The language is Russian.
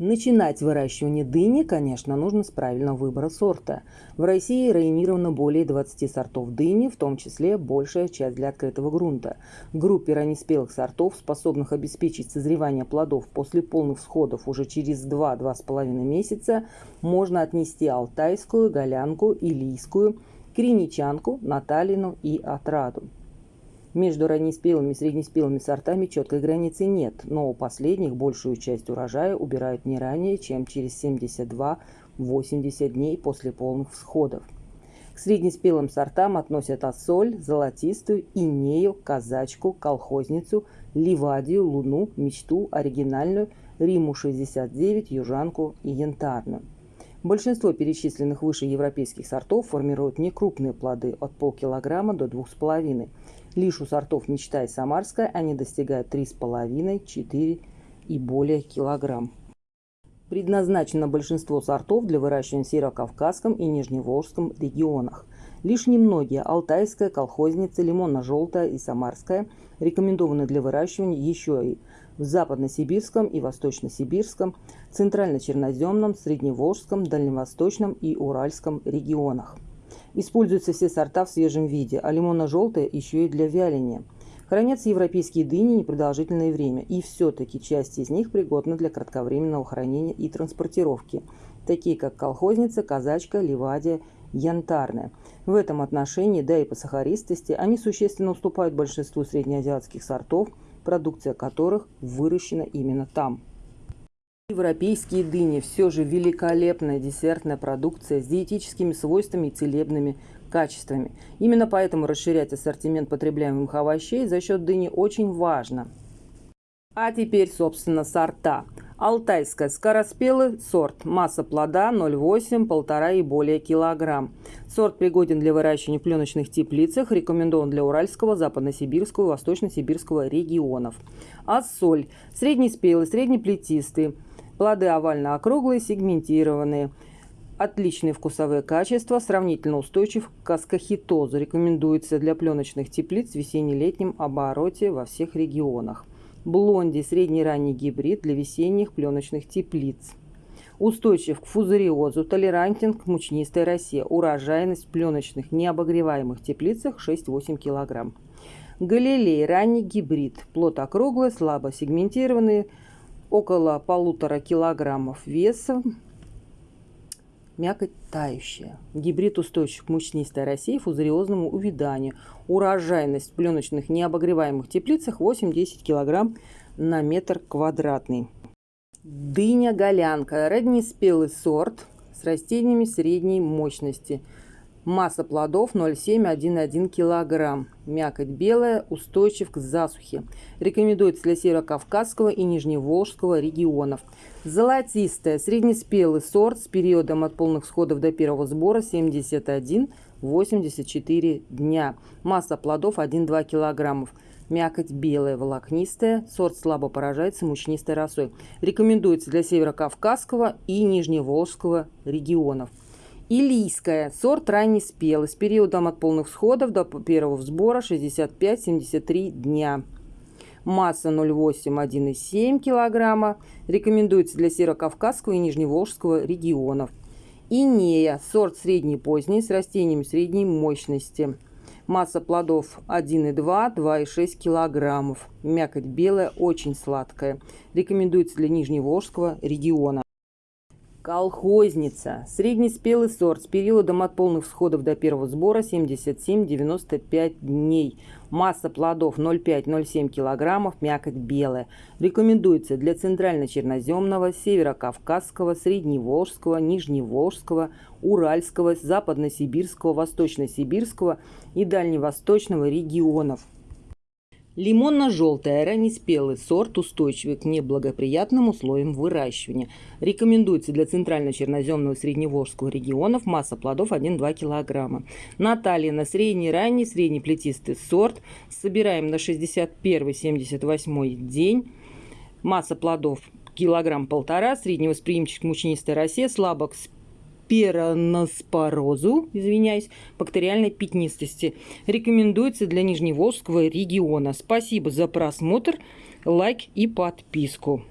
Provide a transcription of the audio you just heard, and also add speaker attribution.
Speaker 1: Начинать выращивание дыни, конечно, нужно с правильного выбора сорта. В России районировано более 20 сортов дыни, в том числе большая часть для открытого грунта. В группе раннеспелых сортов, способных обеспечить созревание плодов после полных всходов уже через 2-2,5 месяца, можно отнести алтайскую, голянку, илийскую, криничанку, наталину и отраду. Между раннеспелыми и среднеспелыми сортами четкой границы нет, но у последних большую часть урожая убирают не ранее, чем через 72-80 дней после полных всходов. К среднеспелым сортам относят ассоль, золотистую, инею, казачку, колхозницу, ливадию, луну, мечту, оригинальную, риму-69, южанку и янтарную. Большинство перечисленных выше европейских сортов формируют некрупные плоды от полкилограмма до 2,5 Лишь у сортов «Мечта» и «Самарская» они достигают 3,5-4 и более килограмм. Предназначено большинство сортов для выращивания в Северо-Кавказском и Нижневолжском регионах. Лишь немногие – Алтайская, Колхозница, Лимонно-желтая и Самарская – рекомендованы для выращивания еще и в Западно-Сибирском и Восточно-Сибирском, Центрально-Черноземном, Средневолжском, Дальневосточном и Уральском регионах. Используются все сорта в свежем виде, а лимонно-желтая еще и для вяления. Хранятся европейские дыни непродолжительное время, и все-таки часть из них пригодна для кратковременного хранения и транспортировки, такие как колхозница, казачка, ливадия, янтарная. В этом отношении, да и по сахаристости, они существенно уступают большинству среднеазиатских сортов, продукция которых выращена именно там. Европейские дыни все же великолепная десертная продукция с диетическими свойствами и целебными качествами. Именно поэтому расширять ассортимент потребляемых овощей за счет дыни очень важно. А теперь, собственно, сорта. Алтайская скороспелый сорт. Масса плода 0,8, 1,5 и более килограмм. Сорт пригоден для выращивания в пленочных теплицах, рекомендован для Уральского, Западно-Сибирского и Восточно-Сибирского регионов. Ассоль. Среднеспелый, среднеплетистый. Плоды овально-округлые, сегментированные. Отличные вкусовые качества, сравнительно устойчив к аскохитозу. Рекомендуется для пленочных теплиц в весенне-летнем обороте во всех регионах. Блонди – средний-ранний гибрид для весенних пленочных теплиц. Устойчив к фузариозу, толерантен к мучнистой росе. Урожайность в пленочных необогреваемых теплицах 6-8 кг. Галилей – ранний гибрид. Плод округлый, слабо сегментированный, около полутора килограммов веса, мякоть тающая. Гибрид устойчив к мучнистой России фузариозному увяданию. Урожайность в пленочных необогреваемых теплицах 8-10 килограмм на метр квадратный. Дыня-голянка. Раннеспелый сорт с растениями средней мощности – Масса плодов 0,7-1,1 кг. Мякоть белая, устойчив к засухе. Рекомендуется для Северо-Кавказского и Нижневолжского регионов. Золотистая, среднеспелый сорт с периодом от полных сходов до первого сбора 71-84 дня. Масса плодов 1-2 кг. Мякоть белая, волокнистая. Сорт слабо поражается мучнистой росой. Рекомендуется для Северо-Кавказского и Нижневолжского регионов. Илийская. Сорт ранний спелый с периодом от полных всходов до первого сбора 65-73 дня. Масса 0,8-1,7 кг. Рекомендуется для Северокавказского и Нижневолжского регионов. Инея. Сорт средний поздний с растениями средней мощности. Масса плодов 1,2-2,6 кг. Мякоть белая, очень сладкая. Рекомендуется для Нижневолжского региона. Колхозница. Среднеспелый сорт с периодом от полных всходов до первого сбора 77-95 дней. Масса плодов 0,5-0,7 кг, мякоть белая. Рекомендуется для центрально-черноземного, северо-кавказского, средневолжского, нижневолжского, уральского, западно-сибирского, восточно-сибирского и дальневосточного регионов. Лимонно-желтая раннеспелый сорт устойчивый к неблагоприятным условиям выращивания. Рекомендуется для центрально-черноземного средневолжского регионов. Масса плодов 1-2 кг. Наталья на средний, ранний, среднеплетистый сорт. Собираем на 61-78 день. Масса плодов килограмм полтора, средневосприимчив к мучнистой росе, слабо к пероноспорозу, извиняюсь, бактериальной пятнистости. Рекомендуется для Нижневолжского региона. Спасибо за просмотр, лайк и подписку.